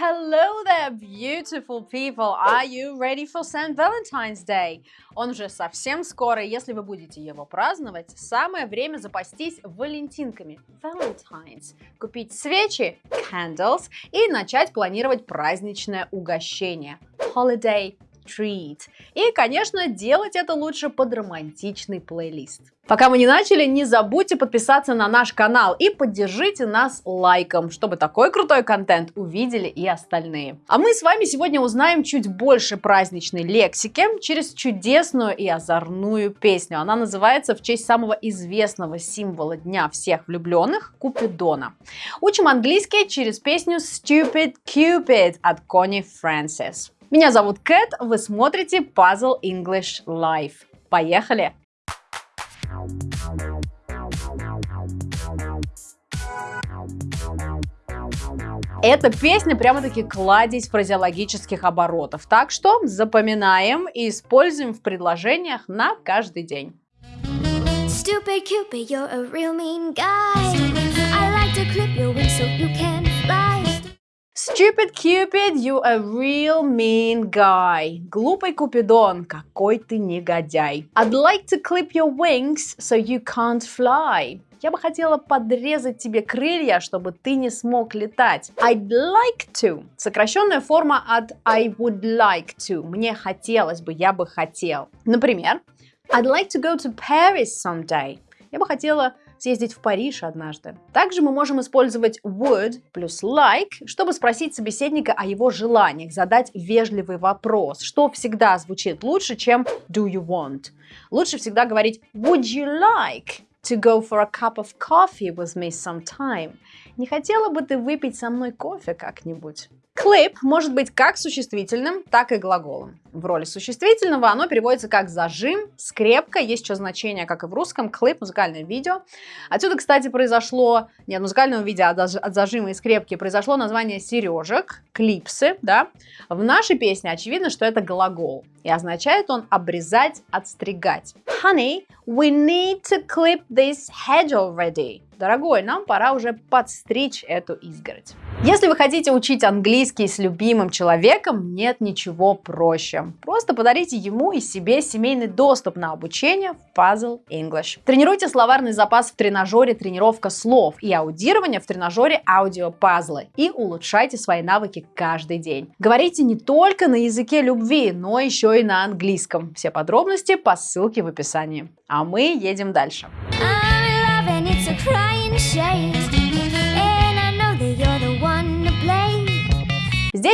Hello there, beautiful people! Are you ready for St. Valentine's Day? Он уже совсем скоро, если вы будете его праздновать, самое время запастись валентинками, Valentines, купить свечи, candles, и начать планировать праздничное угощение, holiday treat. И, конечно, делать это лучше под романтичный плейлист. Пока мы не начали, не забудьте подписаться на наш канал и поддержите нас лайком, чтобы такой крутой контент увидели и остальные. А мы с вами сегодня узнаем чуть больше праздничной лексики через чудесную и озорную песню. Она называется в честь самого известного символа Дня всех влюбленных – Купидона. Учим английский через песню Stupid Cupid от Кони Фрэнсис. Меня зовут Кэт, вы смотрите Puzzle English Live. Поехали! Эта песня прямо-таки кладезь фразеологических оборотов. Так что запоминаем и используем в предложениях на каждый день. Stupid Cupid, you're a real mean guy. I like to clip your wings so you can. Stupid Cupid, you a real mean guy. Глупый Купидон, какой ты негодяй. I'd like to clip your wings so you can't fly. Я бы хотела подрезать тебе крылья, чтобы ты не смог летать. I'd like to. Сокращенная форма от I would like to. Мне хотелось бы, я бы хотел. Например, I'd like to go to Paris someday. Я бы хотела съездить в Париж однажды. Также мы можем использовать would плюс like, чтобы спросить собеседника о его желаниях, задать вежливый вопрос, что всегда звучит лучше, чем do you want. Лучше всегда говорить would you like to go for a cup of coffee with me sometime. Не хотела бы ты выпить со мной кофе как-нибудь? Clip может быть как существительным, так и глаголом. В роли существительного оно переводится как зажим, скрепка, есть еще значение, как и в русском, клип, музыкальное видео. Отсюда, кстати, произошло, не от музыкального видео, а от зажима и скрепки, произошло название сережек, клипсы, да. В нашей песне очевидно, что это глагол, и означает он обрезать, отстригать. Honey, we need to clip this hedge already. Дорогой, нам пора уже подстричь эту изгородь. Если вы хотите учить английский с любимым человеком, нет ничего проще. Просто подарите ему и себе семейный доступ на обучение в Puzzle English. Тренируйте словарный запас в тренажере «Тренировка слов» и аудирование в тренажере «Аудиопазлы» и улучшайте свои навыки каждый день. Говорите не только на языке любви, но еще и на английском. Все подробности по ссылке в описании. А мы едем дальше. days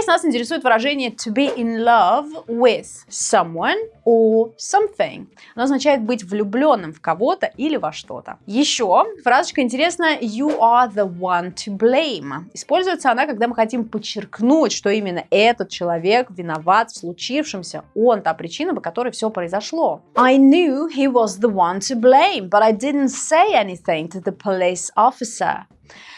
Здесь нас интересует выражение to be in love with someone or something. Оно означает быть влюбленным в кого-то или во что-то. Еще фразочка интересная you are the one to blame. Используется она, когда мы хотим подчеркнуть, что именно этот человек виноват в случившемся. Он та причина, по которой все произошло. I knew he was the one to blame, but I didn't say anything to the police officer.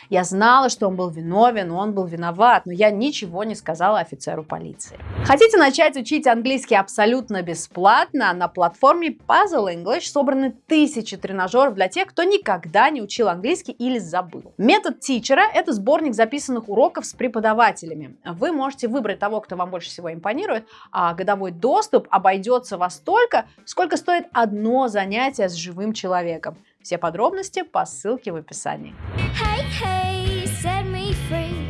Я знала, что он был виновен, он был виноват, но я ничего не сказала офицеру полиции. Хотите начать учить английский абсолютно бесплатно? На платформе Puzzle English собраны тысячи тренажеров для тех, кто никогда не учил английский или забыл. Метод тичера – это сборник записанных уроков с преподавателями. Вы можете выбрать того, кто вам больше всего импонирует, а годовой доступ обойдется вас столько, сколько стоит одно занятие с живым человеком. Все подробности по ссылке в описании. Hey, hey, set me free.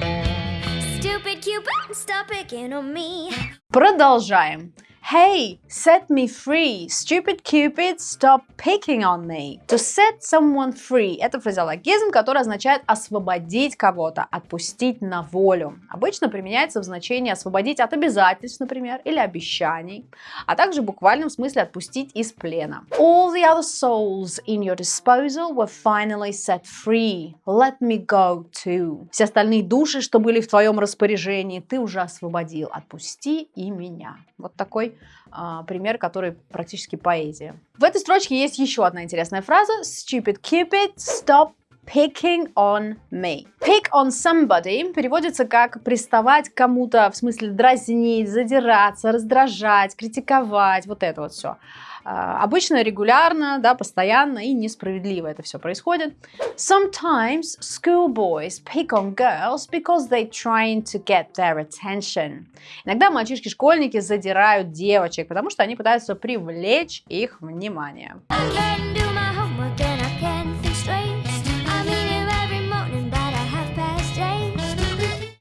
Stupid Cupid, stop picking on me. Продолжаем. Hey, set me free. Stupid Cupid, stop picking on me. To set someone free – это фразеологизм, который означает освободить кого-то, отпустить на волю. Обычно применяется в значении освободить от обязательств, например, или обещаний, а также в буквальном смысле отпустить из плена. All the other souls in your disposal were finally set free. Let me go too. Все остальные души, что были в твоем распоряжении, ты уже освободил. Отпусти и меня. Вот такой а, пример, который практически поэзия. В этой строчке есть еще одна интересная фраза. Stupid Cupid, stop picking on me. Pick on somebody переводится как приставать кому-то, в смысле дразнить, задираться, раздражать, критиковать, вот это вот все. А, обычно регулярно, да, постоянно и несправедливо это все происходит. Sometimes schoolboys pick on girls because they trying to get their attention. Иногда мальчишки-школьники задирают девочек, потому что они пытаются привлечь их внимание.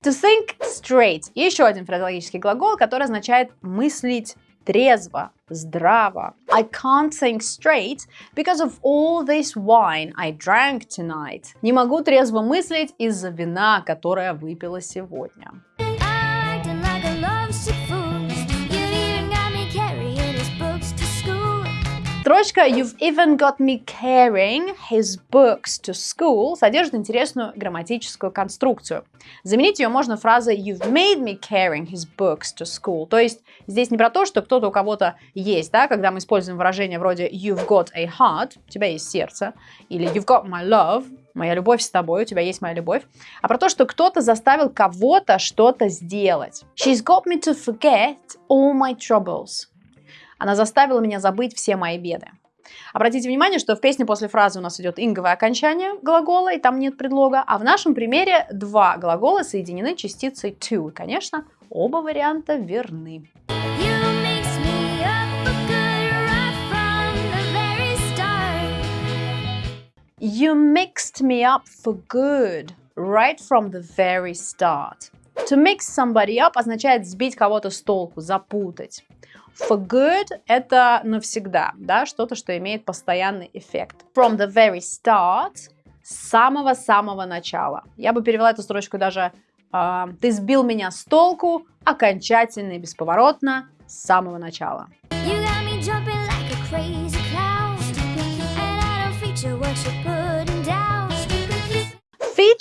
To think straight. И еще один фразеологический глагол, который означает мыслить трезво, здраво. I can't think straight because of all this wine I drank tonight. Не могу трезво мыслить из-за вина, которое выпила сегодня. Строчка «You've even got me carrying his books to school» содержит интересную грамматическую конструкцию. Заменить ее можно фразой «You've made me carrying his books to school». То есть здесь не про то, что кто-то у кого-то есть, да, когда мы используем выражение вроде «You've got a heart», у тебя есть сердце, или «You've got my love», моя любовь с тобой, у тебя есть моя любовь, а про то, что кто-то заставил кого-то что-то сделать. She's got me to forget all my troubles. Она заставила меня забыть все мои беды. Обратите внимание, что в песне после фразы у нас идет инговое окончание глагола, и там нет предлога, а в нашем примере два глагола соединены частицей to. И, конечно, оба варианта верны. You mixed me up for good right from the very start. To mix somebody up означает сбить кого-то с толку, запутать. For good – это навсегда, да, что-то, что имеет постоянный эффект. From the very start – с самого-самого начала. Я бы перевела эту строчку даже э, «Ты сбил меня с толку окончательно и бесповоротно с самого начала».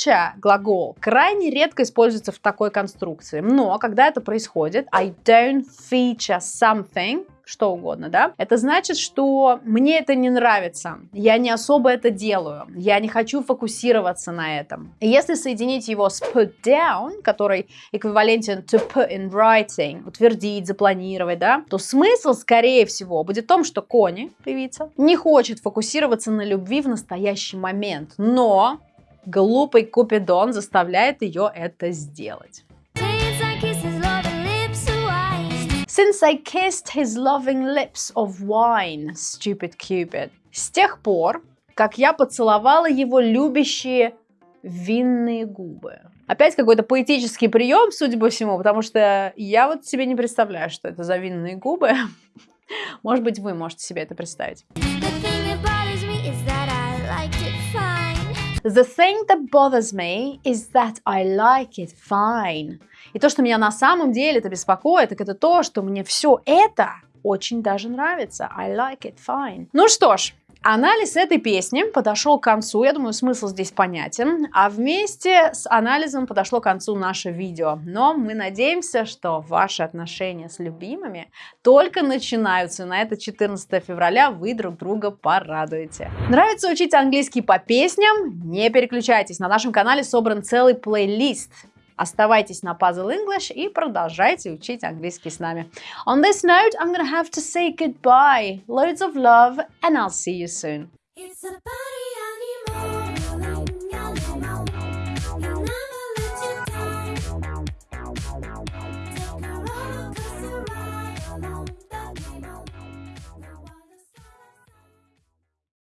Feature глагол крайне редко используется в такой конструкции, но когда это происходит, I don't feature something, что угодно, да, это значит, что мне это не нравится, я не особо это делаю, я не хочу фокусироваться на этом. И если соединить его с put down, который эквивалентен to put in writing, утвердить, запланировать, да, то смысл, скорее всего, будет в том, что Кони, певица, не хочет фокусироваться на любви в настоящий момент, но Глупый Купидон заставляет ее это сделать. Since I kissed his loving lips of wine, stupid Cupid. С тех пор, как я поцеловала его любящие винные губы. Опять какой-то поэтический прием, судя по всему, потому что я вот себе не представляю, что это за винные губы. Может быть, вы можете себе это представить. The thing that bothers me is that I like it fine. И то, что меня на самом деле это беспокоит, так это то, что мне все это очень даже нравится. I like it fine. Ну что ж, Анализ этой песни подошел к концу, я думаю, смысл здесь понятен, а вместе с анализом подошло к концу наше видео. Но мы надеемся, что ваши отношения с любимыми только начинаются, на это 14 февраля вы друг друга порадуете. Нравится учить английский по песням? Не переключайтесь, на нашем канале собран целый плейлист Оставайтесь на Puzzle English и продолжайте учить английский с нами. On this note, I'm gonna have to say goodbye. Loads of love and I'll see you soon.